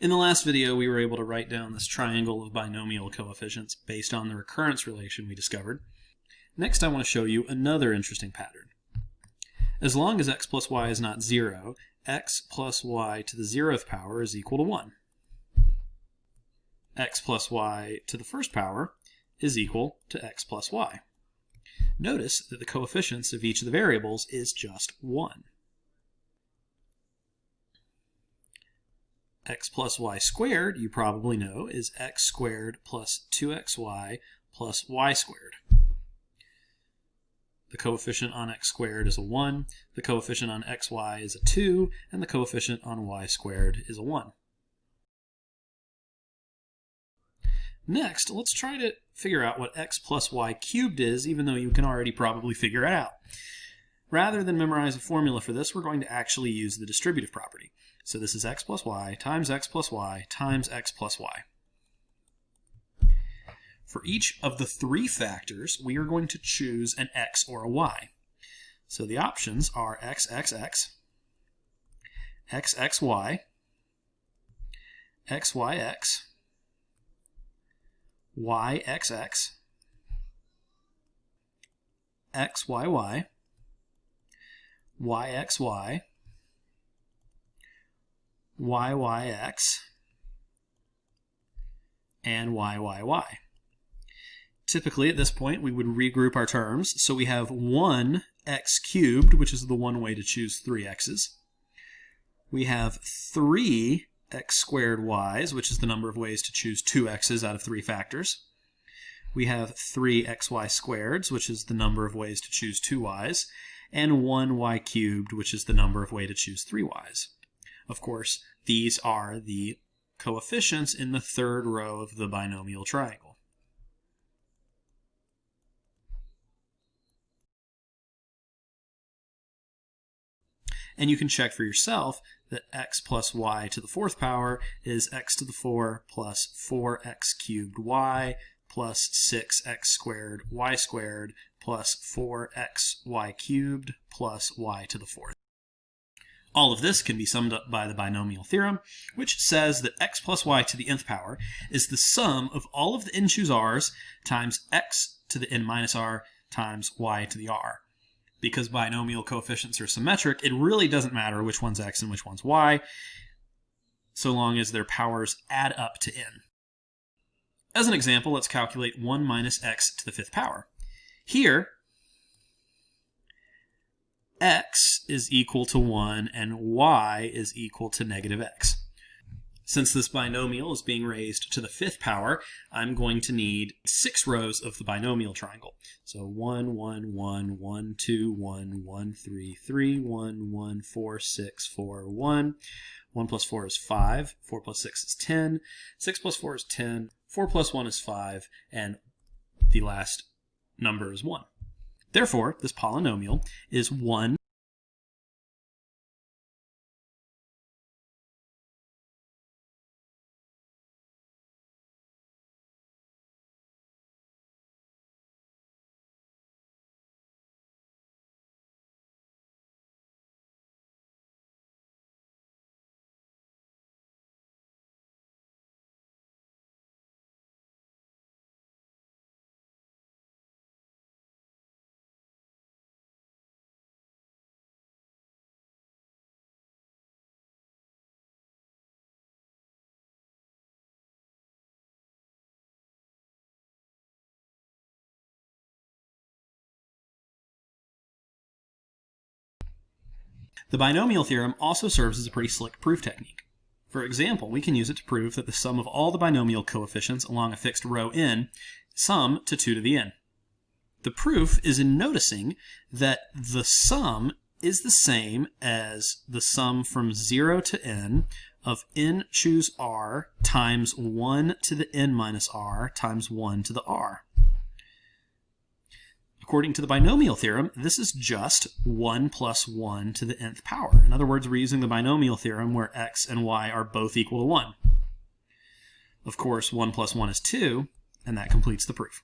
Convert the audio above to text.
In the last video, we were able to write down this triangle of binomial coefficients based on the recurrence relation we discovered. Next, I want to show you another interesting pattern. As long as x plus y is not 0, x plus y to the zeroth power is equal to 1. x plus y to the first power is equal to x plus y. Notice that the coefficients of each of the variables is just 1. X plus y squared, you probably know, is x squared plus 2xy plus y squared. The coefficient on x squared is a 1, the coefficient on xy is a 2, and the coefficient on y squared is a 1. Next, let's try to figure out what x plus y cubed is, even though you can already probably figure it out. Rather than memorize a formula for this, we're going to actually use the distributive property. So this is x plus y times x plus y times x plus y. For each of the three factors, we are going to choose an x or a y. So the options are xxx, xxy, xyx, yxx, xyy, yxy, YYX and YYY. Typically at this point we would regroup our terms. So we have 1 x cubed, which is the one way to choose three x's. We have 3 x squared y's, which is the number of ways to choose two x's out of three factors. We have 3 xy squareds, which is the number of ways to choose two y's. And 1 y cubed, which is the number of ways to choose three y's. Of course, these are the coefficients in the third row of the binomial triangle. And you can check for yourself that x plus y to the fourth power is x to the 4 plus 4x cubed y plus 6x squared y squared plus 4xy cubed plus y to the fourth. All of this can be summed up by the binomial theorem, which says that x plus y to the nth power is the sum of all of the n choose r's times x to the n minus r times y to the r. Because binomial coefficients are symmetric, it really doesn't matter which one's x and which one's y, so long as their powers add up to n. As an example, let's calculate 1 minus x to the fifth power. Here, x is equal to 1 and y is equal to negative x. Since this binomial is being raised to the fifth power, I'm going to need six rows of the binomial triangle. So 1, 1, 1, 1, 2, 1, 1, 3, 3, 1, 1, 4, 6, 4, 1. 1 plus 4 is 5, 4 plus 6 is 10, 6 plus 4 is 10, 4 plus 1 is 5, and the last number is 1. Therefore, this polynomial is 1 The binomial theorem also serves as a pretty slick proof technique. For example, we can use it to prove that the sum of all the binomial coefficients along a fixed row n sum to 2 to the n. The proof is in noticing that the sum is the same as the sum from 0 to n of n choose r times 1 to the n minus r times 1 to the r. According to the binomial theorem, this is just 1 plus 1 to the nth power. In other words, we're using the binomial theorem where x and y are both equal to 1. Of course, 1 plus 1 is 2, and that completes the proof.